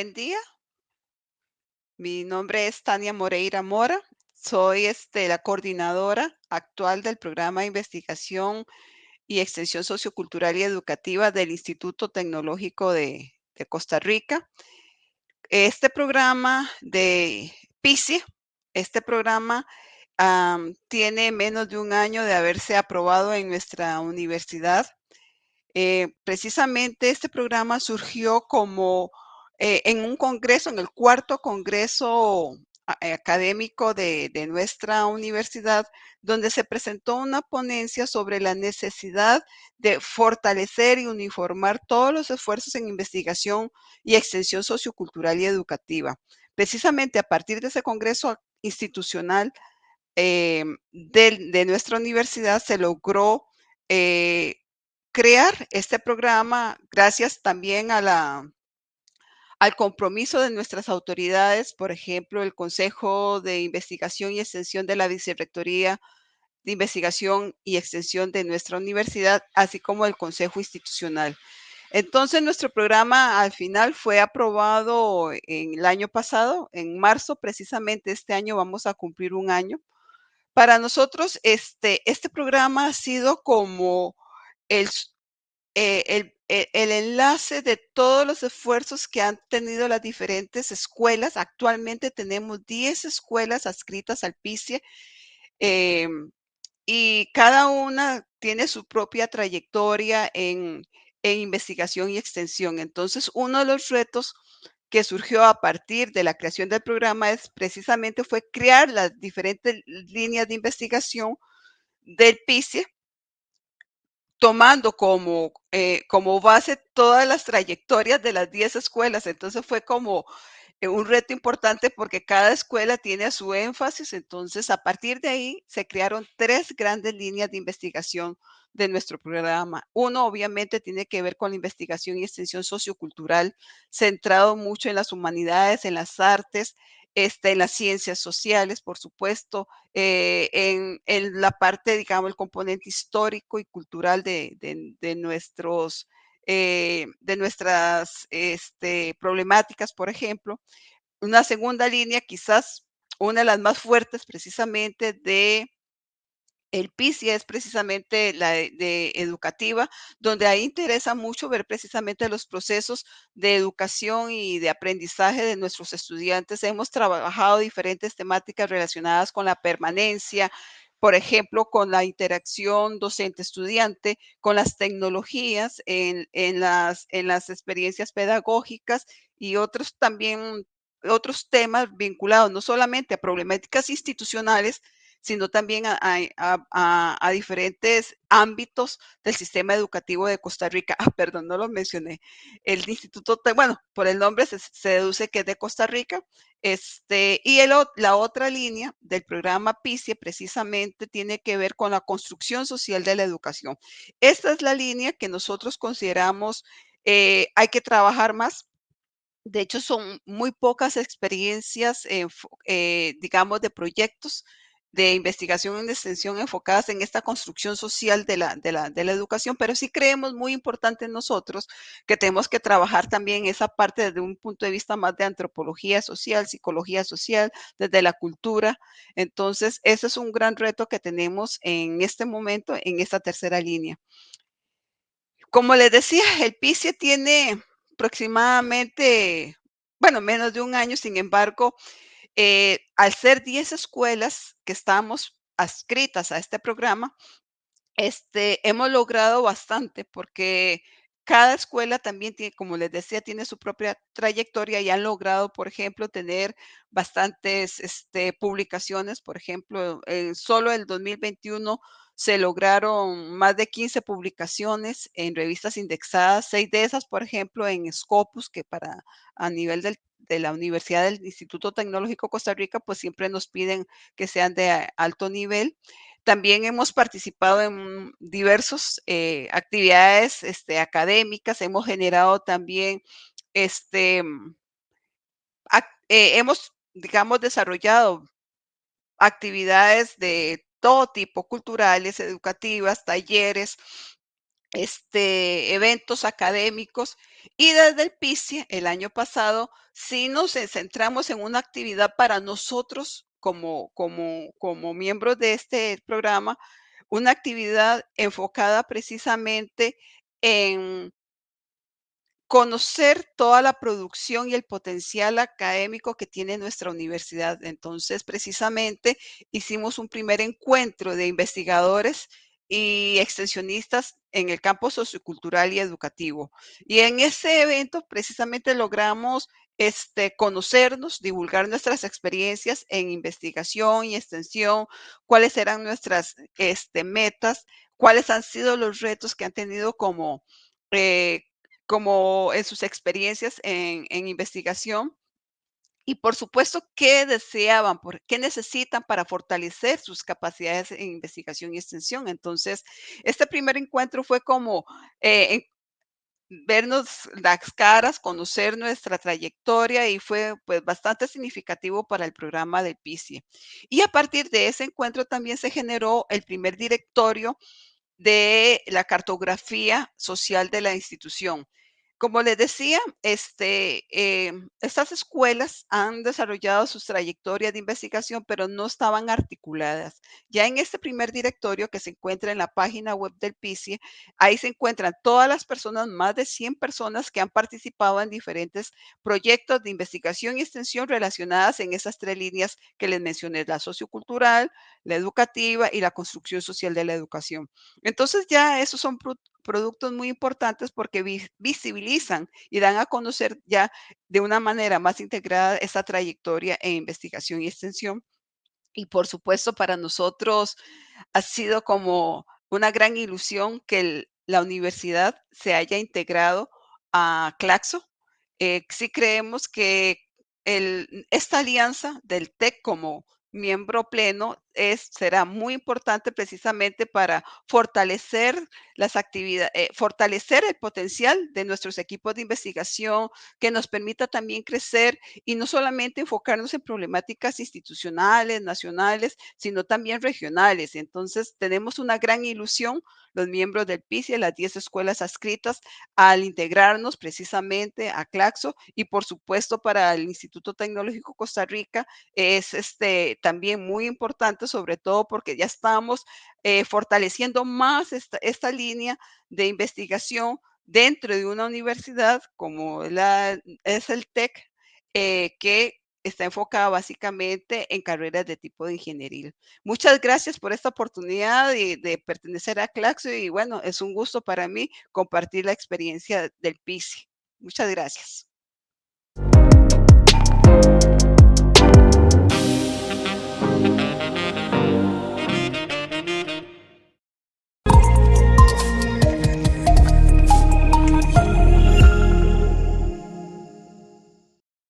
buen día. Mi nombre es Tania Moreira Mora. Soy este, la coordinadora actual del programa de investigación y extensión sociocultural y educativa del Instituto Tecnológico de, Costa Rica. Este programa de PICI, este programa tiene menos de un año de haberse aprobado en nuestra universidad. Eh, precisamente este programa surgió como eh, en un congreso, en el cuarto congreso eh, académico de, nuestra universidad, donde se presentó una ponencia sobre la necesidad de fortalecer y uniformar todos los esfuerzos en investigación y extensión sociocultural y educativa. Precisamente a partir de ese congreso institucional eh, de, nuestra universidad se logró crear este programa gracias también a la al compromiso de nuestras autoridades, por ejemplo, el Consejo de Investigación y Extensión de la Vicerrectoría de Investigación y Extensión de nuestra universidad, así como el Consejo Institucional. Entonces, nuestro programa al final fue aprobado en el año pasado, en marzo, precisamente este año vamos a cumplir un año. Para nosotros, este, este programa ha sido como el, eh, el e, el enlace de todos los esfuerzos que han tenido las diferentes escuelas. Actualmente tenemos 10 escuelas adscritas al PICE em, y cada una tiene su propia trayectoria en, en investigación y extensión. Entonces, uno de los retos que surgió a partir de la creación del programa es precisamente fue crear las diferentes líneas de investigación del PICE tomando como, eh, como base todas las trayectorias de las 10 escuelas. Entonces fue como eh, un reto importante porque cada escuela tiene su énfasis. Entonces, a partir de ahí se crearon tres grandes líneas de investigación de nuestro programa. Uno, obviamente, tiene que ver con la investigación y extensión sociocultural, centrado mucho en las humanidades, en las artes, este, en las ciencias sociales, por supuesto, eh, en, la parte, digamos, el componente histórico y cultural de, nuestros, eh, de nuestras este, problemáticas, por ejemplo. Una segunda línea, quizás una de las más fuertes precisamente de el PISI es precisamente la de, educativa, donde ahí interesa mucho ver precisamente los procesos de educación y de aprendizaje de nuestros estudiantes. Hemos trabajado diferentes temáticas relacionadas con la permanencia, por ejemplo, con la interacción docente-estudiante, con las tecnologías en las experiencias pedagógicas y otros también, otros temas vinculados no solamente a problemáticas institucionales, sino también a, diferentes ámbitos del sistema educativo de Costa Rica. Ah, perdón, no lo mencioné. El instituto, bueno, por el nombre se, deduce que es de Costa Rica. Este, y la otra línea del programa PICE precisamente tiene que ver con la construcción social de la educación. Esta es la línea que nosotros consideramos eh, hay que trabajar más de hecho, son muy pocas experiencias, eh, digamos, de proyectos de investigación y extensión enfocadas en esta construcción social de la, de la, de la educación, pero sí creemos muy importante en nosotros que tenemos que trabajar también esa parte desde un punto de vista más de antropología social, psicología social, desde la cultura. Entonces, ese es un gran reto que tenemos en este momento, en esta tercera línea. Como les decía, el PICE tiene aproximadamente, bueno, menos de un año, sin embargo, eh, al ser 10 escuelas que estamos adscritas a este programa, este, hemos logrado bastante porque cada escuela también tiene, como les decía, tiene su propia trayectoria y han logrado, por ejemplo, tener bastantes este, publicaciones. Por ejemplo, en solo el 2021 se lograron más de 15 publicaciones en revistas indexadas, seis de esas, por ejemplo, en Scopus, que para a nivel del de la Universidad del Instituto Tecnológico Costa Rica, pues siempre nos piden que sean de alto nivel. También hemos participado en diversas eh, actividades este, académicas, hemos generado también, este, eh, hemos, digamos, desarrollado actividades de todo tipo, culturales, educativas, talleres, este, eventos académicos. Y desde el PICIE, el año pasado, sí nos ce centramos en una actividad para nosotros como como como miembros de este programa, una actividad enfocada precisamente en conocer toda la producción y el potencial académico que tiene nuestra universidad. Entonces, precisamente, hicimos un primer encuentro de investigadores y extensionistas en el campo sociocultural y educativo. Y en ese evento, precisamente, logramos, este, conocernos, divulgar nuestras experiencias en investigación y extensión, cuáles eran nuestras, este, metas, cuáles han sido los retos que han tenido como, eh, como en sus experiencias en en investigación. Y, por supuesto, qué deseaban, por qué necesitan para fortalecer sus capacidades en investigación y extensión. Entonces, este primer encuentro fue como, eh, vernos las caras, conocer nuestra trayectoria y fue, pues, bastante significativo para el programa del PICIE. Y a partir de ese encuentro también se generó el primer directorio de la cartografía social de la institución. Como les decía, este, em, estas escuelas han desarrollado sus trayectorias de investigación, pero no estaban articuladas. Ya en este primer directorio que se encuentra en la página web del PICIE, ahí se encuentran todas las personas, más de 100 personas que han participado en diferentes proyectos de investigación y extensión relacionadas en esas 3 líneas que les mencioné, la sociocultural, la educativa y la construcción social de la educación. Entonces, ya esos son productos muy importantes porque vis visibilizan y dan a conocer ya de una manera más integrada esa trayectoria en investigación y extensión. Y, por supuesto, para nosotros ha sido como una gran ilusión que la universidad se haya integrado a Claxo. Eh, sí creemos que esta alianza del TEC como miembro pleno es será muy importante precisamente para fortalecer las activida eh, fortalecer el potencial de nuestros equipos de investigación, que nos permita también crecer y no solamente enfocarnos en problemáticas institucionales, nacionales, sino también regionales. Entonces, tenemos una gran ilusión, los miembros del PICIE, las 10 escuelas adscritas, al integrarnos precisamente a Claxo y, por supuesto, para el Instituto Tecnológico Costa Rica es, este, también muy importante, sobre todo porque ya estamos, eh, fortaleciendo más esta línea de investigación dentro de una universidad como la es el TEC, eh, que está enfocada básicamente en carreras de tipo de ingenieril. Muchas gracias por esta oportunidad de de pertenecer a Claxo y, bueno, es un gusto para mí compartir la experiencia del PICIE. Muchas gracias.